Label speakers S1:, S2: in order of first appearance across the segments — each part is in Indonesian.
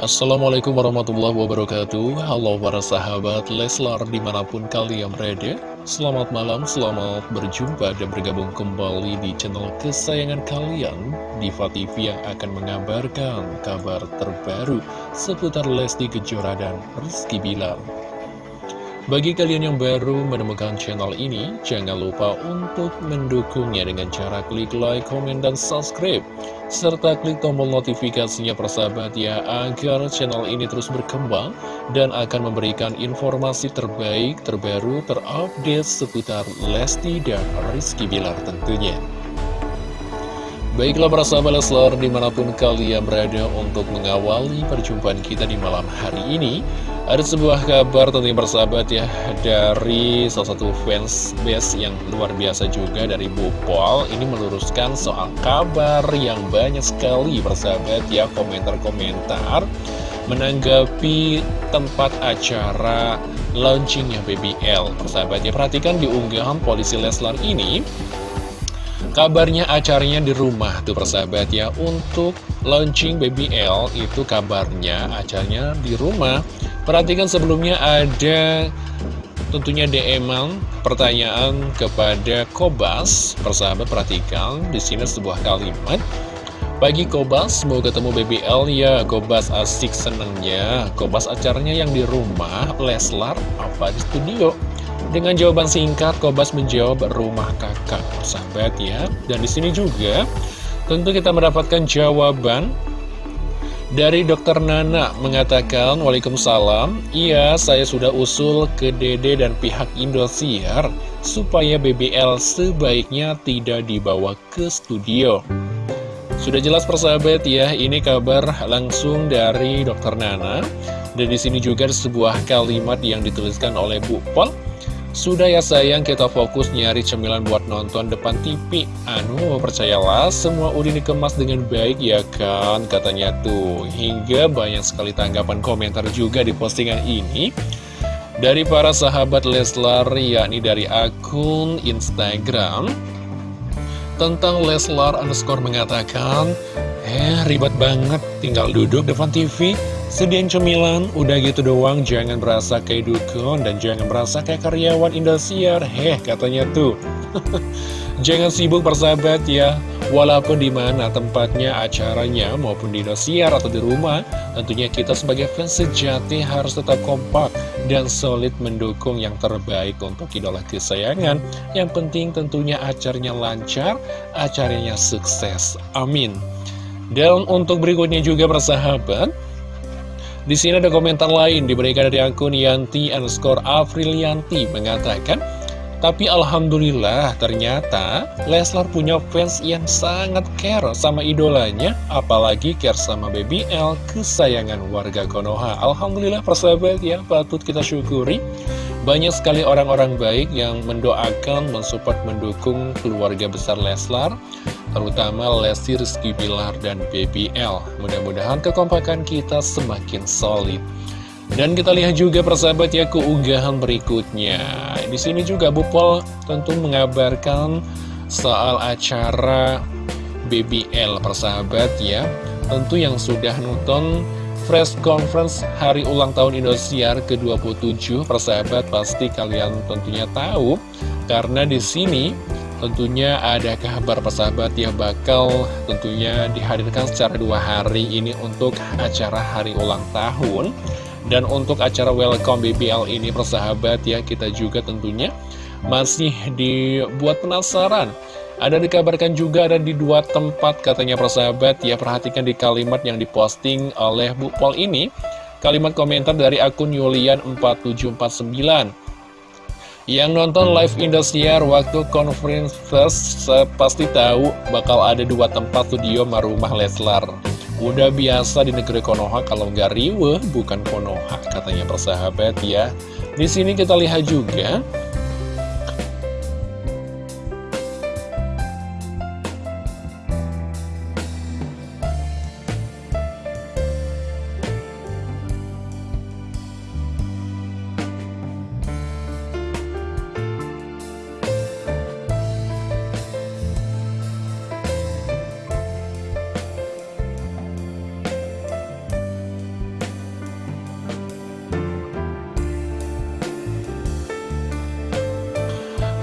S1: Assalamualaikum warahmatullahi wabarakatuh. Halo para sahabat Leslar di mana pun kalian berada. Selamat malam, selamat berjumpa dan bergabung kembali di channel kesayangan kalian Diva TV yang akan mengabarkan kabar terbaru seputar Lesti Kejora dan Rizky Bilar bagi kalian yang baru menemukan channel ini, jangan lupa untuk mendukungnya dengan cara klik like, komen, dan subscribe. Serta klik tombol notifikasinya persahabat ya, agar channel ini terus berkembang dan akan memberikan informasi terbaik, terbaru, terupdate seputar Lesti dan Rizky Bilar tentunya. Baiklah para sahabat Leslar di mana pun kalian berada untuk mengawali perjumpaan kita di malam hari ini Ada sebuah kabar tentunya persahabat ya dari salah satu fans base yang luar biasa juga dari Bu Pol Ini meluruskan soal kabar yang banyak sekali persahabat ya komentar-komentar Menanggapi tempat acara launchingnya BBL Persahabat ya perhatikan di unggahan polisi Leslar ini Kabarnya acaranya di rumah tuh persahabat ya. Untuk launching BBL itu kabarnya acaranya di rumah. Perhatikan sebelumnya ada tentunya dm pertanyaan kepada Kobas. Persahabat perhatikan di sini sebuah kalimat. Pagi Kobas, mau ketemu BBL ya. Kobas asik senengnya Kobas acaranya yang di rumah Leslar apa di studio dengan jawaban singkat, Kobas menjawab rumah kakak, sahabat ya. Dan di sini juga, tentu kita mendapatkan jawaban dari dokter Nana mengatakan, Waalaikumsalam, iya saya sudah usul ke Dede dan pihak Indosiar supaya BBL sebaiknya tidak dibawa ke studio. Sudah jelas persahabat ya, ini kabar langsung dari dokter Nana. Dan di sini juga ada sebuah kalimat yang dituliskan oleh Bu Pol sudah ya sayang, kita fokus nyari cemilan buat nonton depan TV. Anu, percayalah, semua udah dikemas dengan baik ya kan, katanya tuh. Hingga banyak sekali tanggapan komentar juga di postingan ini. Dari para sahabat Leslar, yakni dari akun Instagram. Tentang Leslar underscore mengatakan, Eh, ribet banget, tinggal duduk depan TV, sediain cemilan, udah gitu doang, jangan berasa kayak dukun dan jangan berasa kayak karyawan Indosiar. Heh, katanya tuh. jangan sibuk persahabat ya, walaupun di mana tempatnya, acaranya, maupun di Indosiar atau di rumah, tentunya kita sebagai fans sejati harus tetap kompak dan solid mendukung yang terbaik untuk idola kesayangan. Yang penting tentunya acaranya lancar, acaranya sukses. Amin. Dan untuk berikutnya juga persahabat di sini ada komentar lain diberikan dari akun Yanti underscore Afrilianti mengatakan Tapi Alhamdulillah ternyata Leslar punya fans yang sangat care sama idolanya Apalagi care sama Baby L kesayangan warga Konoha. Alhamdulillah persahabat ya patut kita syukuri. Banyak sekali orang-orang baik yang mendoakan, mensupport, mendukung keluarga besar Leslar terutama Lesti Rizky Bilar dan BBL. Mudah-mudahan kekompakan kita semakin solid. Dan kita lihat juga persahabat ya keunggahan berikutnya. Di sini juga Bu Pol tentu mengabarkan soal acara BBL persahabat ya. Tentu yang sudah nonton press conference hari ulang tahun Indosiar ke-27 persahabat pasti kalian tentunya tahu karena di sini Tentunya ada kabar persahabat yang bakal tentunya dihadirkan secara dua hari ini untuk acara hari ulang tahun? Dan untuk acara welcome BBL ini persahabat ya kita juga tentunya masih dibuat penasaran. Ada dikabarkan juga ada di dua tempat katanya persahabat ya perhatikan di kalimat yang diposting oleh Bu Pol ini. Kalimat komentar dari akun Yulian 4749 yang nonton live Indosiar waktu conference first pasti tahu bakal ada dua tempat studio Marumah Leslar. Udah biasa di negeri Konoha kalau nggak riwe bukan Konoha katanya persahabat ya. Di sini kita lihat juga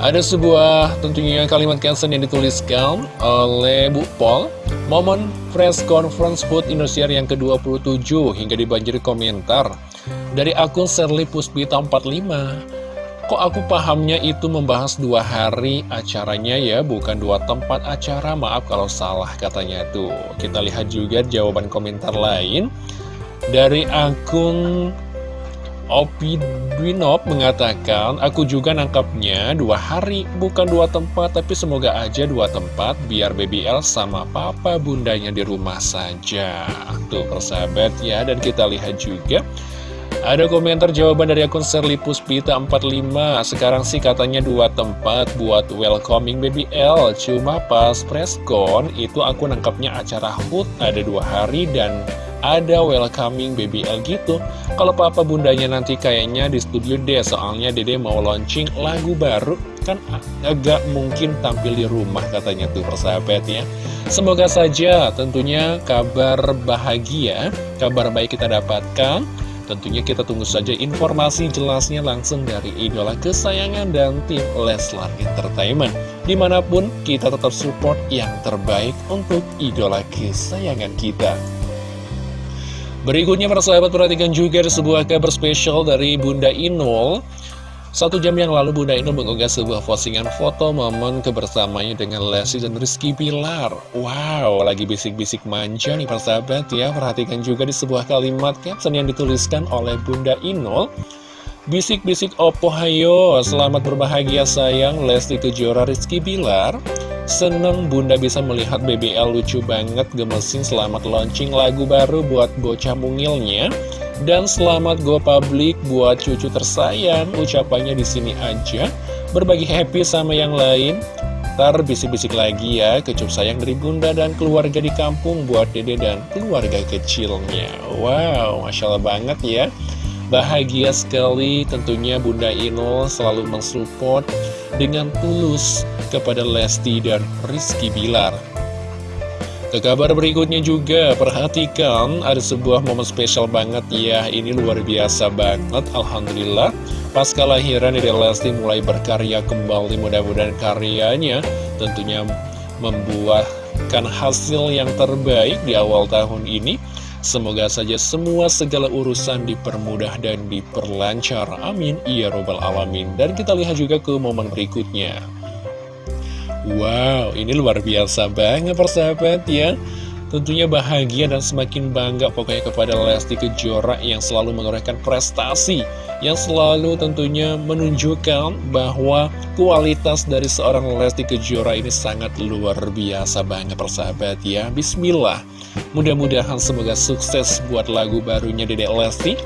S1: Ada sebuah tentunya kalimat caption yang dituliskan oleh Bu Pol Momen press conference Food Indosiar yang ke-27 hingga dibanjiri komentar. Dari akun Serli Puspita 45 Kok aku pahamnya itu membahas dua hari acaranya ya, bukan dua tempat acara, maaf kalau salah katanya tuh. Kita lihat juga jawaban komentar lain. Dari akun Opi Dwinop mengatakan, aku juga nangkapnya dua hari, bukan dua tempat, tapi semoga aja dua tempat, biar baby L sama papa bundanya di rumah saja. Tuh persahabat ya, dan kita lihat juga, ada komentar jawaban dari akun Serli Puspita 45 Sekarang sih katanya dua tempat buat welcoming baby L Cuma pas preskon itu aku nangkapnya acara HUT ada dua hari dan ada welcoming BBL gitu Kalau papa bundanya nanti kayaknya di studio deh Soalnya dede mau launching lagu baru Kan agak mungkin tampil di rumah katanya tuh persahabat ya Semoga saja tentunya kabar bahagia Kabar baik kita dapatkan Tentunya kita tunggu saja informasi jelasnya langsung dari idola kesayangan dan tim Leslar Entertainment. Di mana pun kita tetap support yang terbaik untuk idola kesayangan kita. Berikutnya para sahabat perhatikan juga ada sebuah kabar spesial dari Bunda Inul. Satu jam yang lalu Bunda Inul mengunggah sebuah postingan foto momen kebersamaannya dengan Lesti dan Rizky Pilar. Wow, lagi bisik-bisik manja nih para sahabat ya. Perhatikan juga di sebuah kalimat caption yang dituliskan oleh Bunda Inul. Bisik-bisik opo hayo, selamat berbahagia sayang. Lesti Kejora Rizky Pilar Seneng bunda bisa melihat BBL lucu banget gemesin. Selamat launching lagu baru buat bocah mungilnya. Dan selamat go public buat cucu tersayang Ucapannya di sini aja. Berbagi happy sama yang lain. Ntar bisik-bisik lagi ya Kecup sayang dari bunda dan keluarga di kampung Buat dede dan keluarga kecilnya. Wow, Masya Allah banget ya. Bahagia sekali tentunya Bunda Inul selalu mensupport dengan tulus kepada Lesti dan Rizky Bilar. Ke kabar berikutnya juga, perhatikan ada sebuah momen spesial banget ya, ini luar biasa banget, Alhamdulillah. Pas kelahiran dari Lesti mulai berkarya kembali, mudah-mudahan karyanya tentunya membuahkan hasil yang terbaik di awal tahun ini. Semoga saja semua segala urusan dipermudah dan diperlancar. Amin. Ya Robbal Alamin. Dan kita lihat juga ke momen berikutnya. Wow, ini luar biasa banget persahabat ya. Tentunya bahagia dan semakin bangga pokoknya kepada Lesti Kejora yang selalu menorehkan prestasi Yang selalu tentunya menunjukkan bahwa kualitas dari seorang Lesti Kejora ini sangat luar biasa banget persahabat ya. Bismillah. Mudah-mudahan semoga sukses buat lagu barunya Dedek Lesti.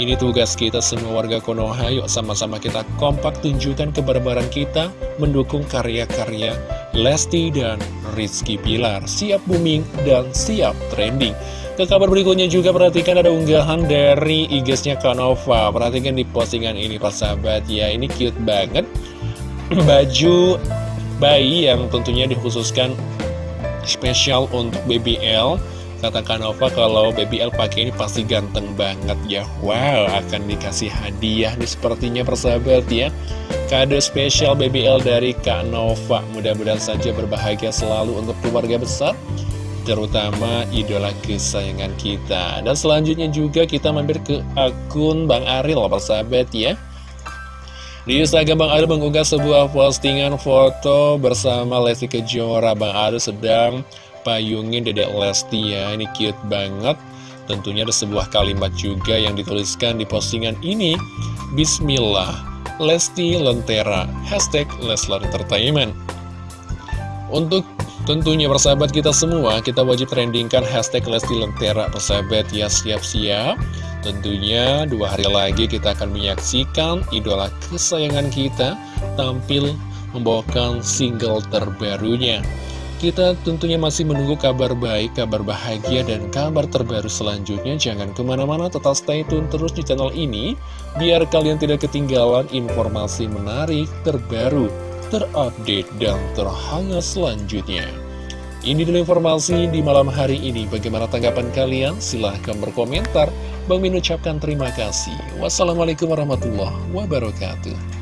S1: Ini tugas kita semua warga Konoha, yuk sama-sama kita kompak tunjukkan kebarbaran kita mendukung karya-karya Lesti dan Rizky Pilar. Siap booming dan siap trending. Ke kabar berikutnya juga perhatikan ada unggahan dari IG-nya Kanova. Perhatikan di postingan ini Pak sahabat ya, ini cute banget. Baju bayi yang tentunya dikhususkan spesial untuk BBL Kata Kanova kalau Baby L pakai ini pasti ganteng banget ya. Wow akan dikasih hadiah nih sepertinya persahabat ya. Kado spesial Baby L dari Kak Nova Mudah-mudahan saja berbahagia selalu untuk keluarga besar Terutama idola kesayangan kita. Dan selanjutnya juga kita mampir ke akun Bang Aril persahabat ya. Di Instagram Bang Aril mengunggah sebuah postingan foto bersama Lesti Kejora. Bang Aril sedang payungin Dedek Lesti ya. Ini cute banget. Tentunya ada sebuah kalimat juga yang dituliskan di postingan ini. Bismillah Lesti Lentera. Hashtag Leslar Entertainment. Untuk tentunya persahabat kita semua Kita wajib trendingkan hashtag Lesti Lentera Persahabat ya. Siap-siap. Tentunya dua hari lagi kita akan menyaksikan idola kesayangan kita Tampil membawakan single terbarunya kita tentunya masih menunggu kabar baik, kabar bahagia, dan kabar terbaru selanjutnya. Jangan ke mana-mana, tetap stay tune terus di channel ini, biar kalian tidak ketinggalan informasi menarik, terbaru, terupdate, dan terhangat selanjutnya. Ini dulu informasi di malam hari ini. Bagaimana tanggapan kalian? Silahkan berkomentar. Bang Min ucapkan terima kasih. Wassalamualaikum warahmatullahi wabarakatuh.